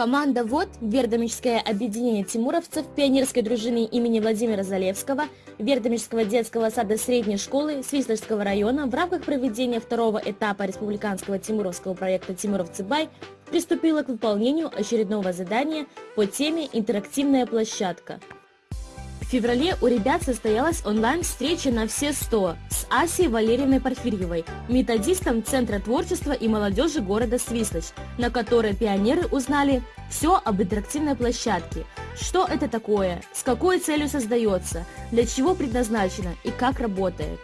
Команда ВОД, Вердомическое объединение тимуровцев, пионерской дружины имени Владимира Залевского, Вердомического детского сада средней школы Свислочского района в рамках проведения второго этапа республиканского тимуровского проекта «Тимуровцы Бай» приступила к выполнению очередного задания по теме «Интерактивная площадка». В феврале у ребят состоялась онлайн-встреча на все 100 с Асей Валерьевной Порфирьевой, методистом Центра творчества и молодежи города Свислочь, на которой пионеры узнали все об интерактивной площадке, что это такое, с какой целью создается, для чего предназначено? И как работает.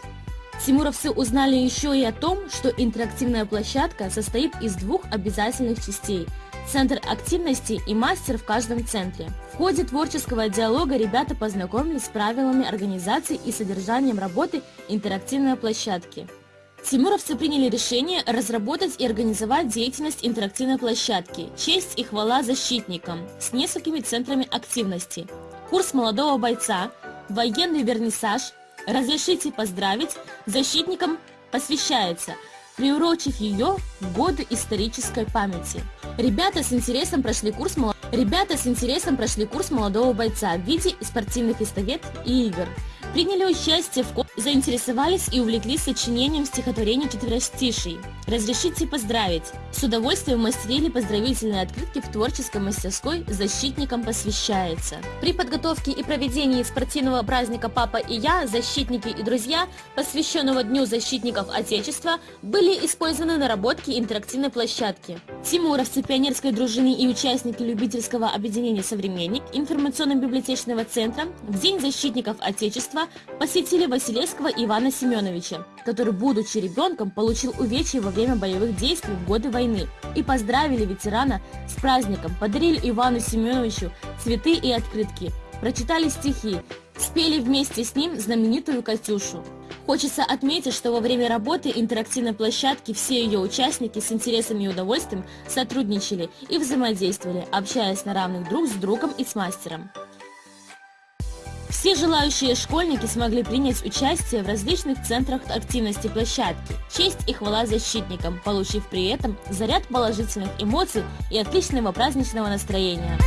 Тимуровцы узнали еще и о том, что интерактивная площадка состоит из двух обязательных частей – центр активности и мастер в каждом центре. В ходе творческого диалога ребята познакомились с правилами организации и содержанием работы интерактивной площадки. Тимуровцы приняли решение разработать и организовать деятельность интерактивной площадки «Честь и хвала защитникам» с несколькими центрами активности. Курс молодого бойца, военный вернисаж, разрешите поздравить, защитникам посвящается – приурочив ее в годы исторической памяти. Ребята с интересом прошли курс, Ребята с интересом прошли курс молодого бойца в виде спортивных эстафет и игр приняли участие в заинтересовались и увлеклись сочинением стихотворений четверостишей. Разрешите поздравить. С удовольствием мастерили поздравительные открытки в творческой мастерской «Защитникам посвящается». При подготовке и проведении спортивного праздника «Папа и я», «Защитники и друзья», посвященного Дню защитников Отечества, были использованы наработки интерактивной площадки. Тимуровцы пионерской дружины и участники любительского объединения «Современник» информационно-библиотечного центра в День защитников Отечества посетили Василевского Ивана Семеновича, который, будучи ребенком, получил увечья во время боевых действий в годы войны, и поздравили ветерана с праздником, подарили Ивану Семеновичу цветы и открытки, прочитали стихи, спели вместе с ним знаменитую «Катюшу». Хочется отметить, что во время работы интерактивной площадки все ее участники с интересом и удовольствием сотрудничали и взаимодействовали, общаясь на равных друг с другом и с мастером. Все желающие школьники смогли принять участие в различных центрах активности площадки. Честь и хвала защитникам, получив при этом заряд положительных эмоций и отличного праздничного настроения.